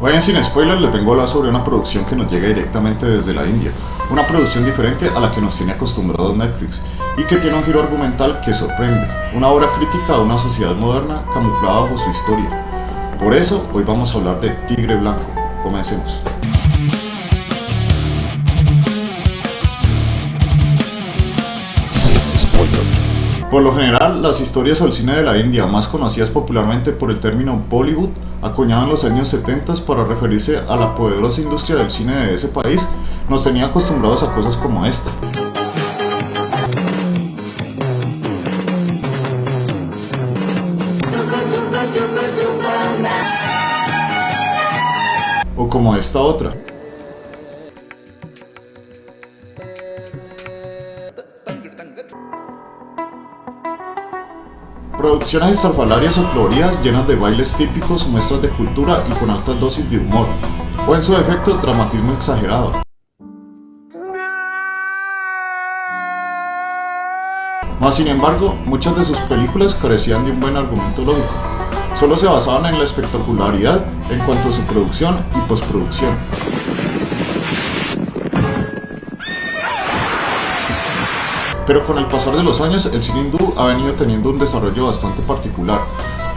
Hoy en Sin Spoilers les vengo a hablar sobre una producción que nos llega directamente desde la India, una producción diferente a la que nos tiene acostumbrados Netflix y que tiene un giro argumental que sorprende, una obra crítica a una sociedad moderna camuflada bajo su historia. Por eso, hoy vamos a hablar de Tigre Blanco. Comencemos. Por lo general, las historias o el cine de la India, más conocidas popularmente por el término Bollywood, acuñado en los años 70 para referirse a la poderosa industria del cine de ese país, nos tenía acostumbrados a cosas como esta. O como esta otra. Producciones estrafalarias o coloridas llenas de bailes típicos, muestras de cultura y con altas dosis de humor, o en su defecto, dramatismo exagerado. Mas sin embargo, muchas de sus películas carecían de un buen argumento lógico, solo se basaban en la espectacularidad en cuanto a su producción y postproducción. Pero con el pasar de los años, el cine hindú ha venido teniendo un desarrollo bastante particular,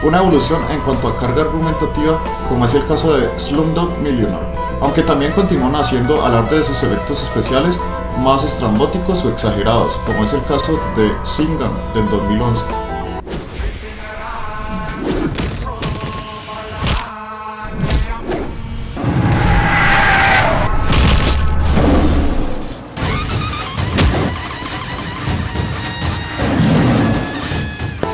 una evolución en cuanto a carga argumentativa, como es el caso de Slumdog Millionaire, aunque también continúan haciendo alarde de sus efectos especiales más estrambóticos o exagerados, como es el caso de Singham del 2011.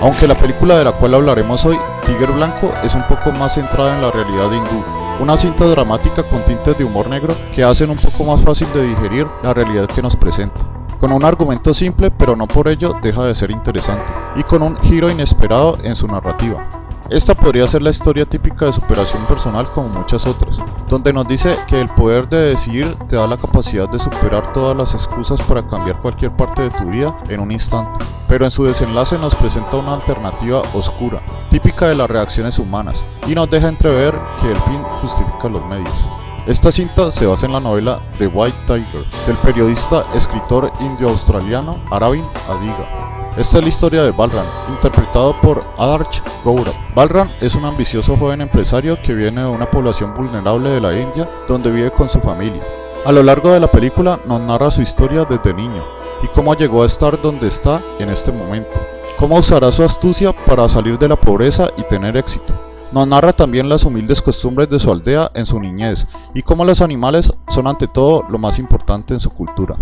Aunque la película de la cual hablaremos hoy, Tiger Blanco, es un poco más centrada en la realidad hindú, una cinta dramática con tintes de humor negro que hacen un poco más fácil de digerir la realidad que nos presenta. Con un argumento simple, pero no por ello deja de ser interesante, y con un giro inesperado en su narrativa. Esta podría ser la historia típica de superación personal como muchas otras, donde nos dice que el poder de decidir te da la capacidad de superar todas las excusas para cambiar cualquier parte de tu vida en un instante. Pero en su desenlace nos presenta una alternativa oscura, típica de las reacciones humanas, y nos deja entrever que el fin justifica los medios. Esta cinta se basa en la novela The White Tiger, del periodista escritor indio-australiano Aravind Adiga, esta es la historia de Balram, interpretado por Adarsh Gourav. Balram es un ambicioso joven empresario que viene de una población vulnerable de la India, donde vive con su familia. A lo largo de la película nos narra su historia desde niño y cómo llegó a estar donde está en este momento, cómo usará su astucia para salir de la pobreza y tener éxito. Nos narra también las humildes costumbres de su aldea en su niñez y cómo los animales son ante todo lo más importante en su cultura.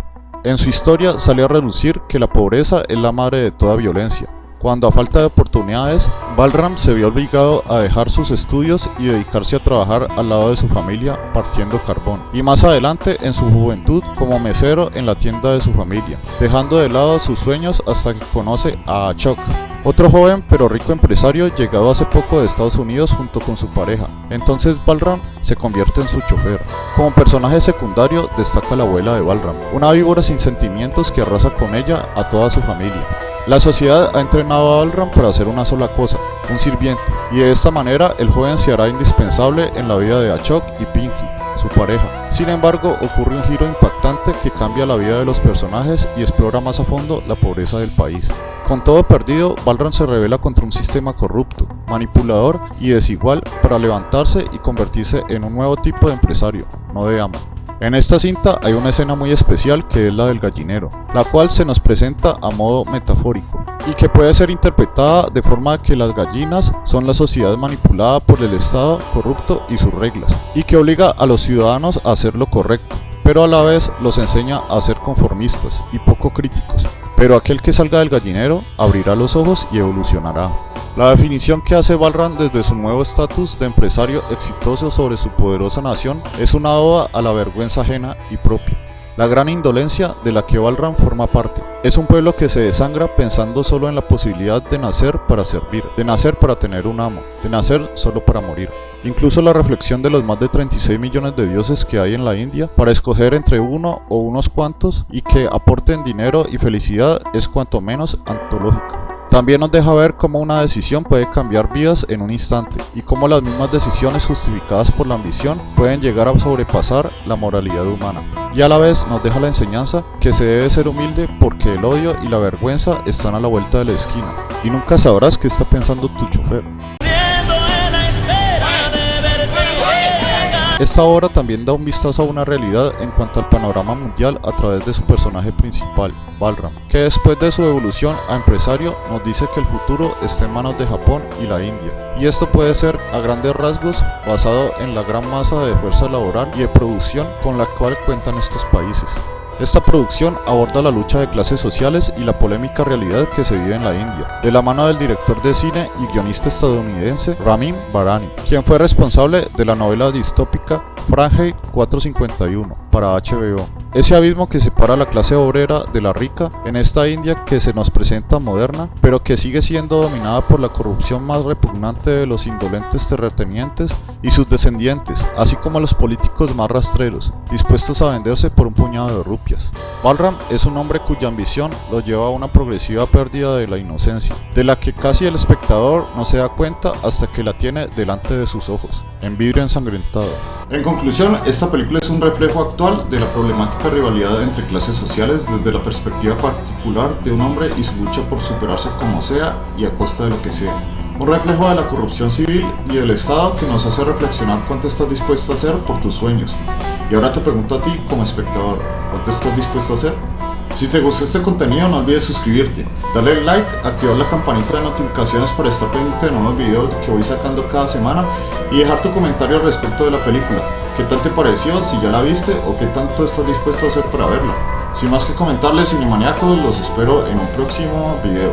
En su historia salió a relucir que la pobreza es la madre de toda violencia, cuando a falta de oportunidades, Balram se vio obligado a dejar sus estudios y dedicarse a trabajar al lado de su familia partiendo carbón, y más adelante en su juventud como mesero en la tienda de su familia, dejando de lado sus sueños hasta que conoce a Achok, otro joven pero rico empresario llegado hace poco de Estados Unidos junto con su pareja. Entonces Balram se convierte en su chofer. Como personaje secundario destaca la abuela de Balram, una víbora sin sentimientos que arrasa con ella a toda su familia. La sociedad ha entrenado a Balram para hacer una sola cosa, un sirviente, y de esta manera el joven se hará indispensable en la vida de Achok y Pinky, su pareja. Sin embargo, ocurre un giro impactante que cambia la vida de los personajes y explora más a fondo la pobreza del país. Con todo perdido, Balran se revela contra un sistema corrupto, manipulador y desigual para levantarse y convertirse en un nuevo tipo de empresario, no de amo. En esta cinta hay una escena muy especial que es la del gallinero, la cual se nos presenta a modo metafórico y que puede ser interpretada de forma que las gallinas son la sociedad manipulada por el Estado corrupto y sus reglas, y que obliga a los ciudadanos a hacer lo correcto, pero a la vez los enseña a ser conformistas y poco críticos, pero aquel que salga del gallinero abrirá los ojos y evolucionará. La definición que hace Balran desde su nuevo estatus de empresario exitoso sobre su poderosa nación es una oda a la vergüenza ajena y propia la gran indolencia de la que Balram forma parte. Es un pueblo que se desangra pensando solo en la posibilidad de nacer para servir, de nacer para tener un amo, de nacer solo para morir. Incluso la reflexión de los más de 36 millones de dioses que hay en la India para escoger entre uno o unos cuantos y que aporten dinero y felicidad es cuanto menos antológica. También nos deja ver cómo una decisión puede cambiar vidas en un instante y cómo las mismas decisiones justificadas por la ambición pueden llegar a sobrepasar la moralidad humana. Y a la vez nos deja la enseñanza que se debe ser humilde porque el odio y la vergüenza están a la vuelta de la esquina y nunca sabrás qué está pensando tu chofer. Esta obra también da un vistazo a una realidad en cuanto al panorama mundial a través de su personaje principal, Balram, que después de su evolución a empresario nos dice que el futuro está en manos de Japón y la India. Y esto puede ser a grandes rasgos basado en la gran masa de fuerza laboral y de producción con la cual cuentan estos países. Esta producción aborda la lucha de clases sociales y la polémica realidad que se vive en la India, de la mano del director de cine y guionista estadounidense Ramin Barani, quien fue responsable de la novela distópica Fahrenheit 451 para HBO. Ese abismo que separa la clase obrera de la rica en esta India que se nos presenta moderna, pero que sigue siendo dominada por la corrupción más repugnante de los indolentes terratenientes y sus descendientes, así como los políticos más rastreros, dispuestos a venderse por un puñado de rupias. Balram es un hombre cuya ambición lo lleva a una progresiva pérdida de la inocencia, de la que casi el espectador no se da cuenta hasta que la tiene delante de sus ojos, en vidrio ensangrentado. En conclusión, esta película es un reflejo actual de la problemática rivalidad entre clases sociales desde la perspectiva particular de un hombre y su lucha por superarse como sea y a costa de lo que sea. Un reflejo de la corrupción civil y del Estado que nos hace reflexionar cuánto estás dispuesto a hacer por tus sueños. Y ahora te pregunto a ti como espectador, ¿cuánto estás dispuesto a hacer? Si te gustó este contenido no olvides suscribirte, darle like, activar la campanita de notificaciones para estar pendiente de nuevos videos que voy sacando cada semana y dejar tu comentario respecto de la película. ¿Qué tal te pareció? Si ya la viste o qué tanto estás dispuesto a hacer para verla. Sin más que comentarles, cinemaniacos, los espero en un próximo video.